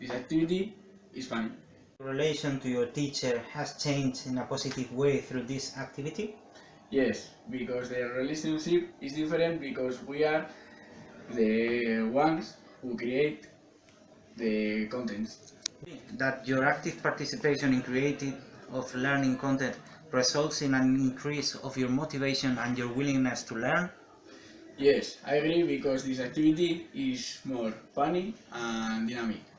this activity is funny. relation to your teacher has changed in a positive way through this activity? Yes, because the relationship is different because we are the ones who create the contents. That your active participation in creating of learning content results in an increase of your motivation and your willingness to learn? Yes, I agree because this activity is more funny and dynamic.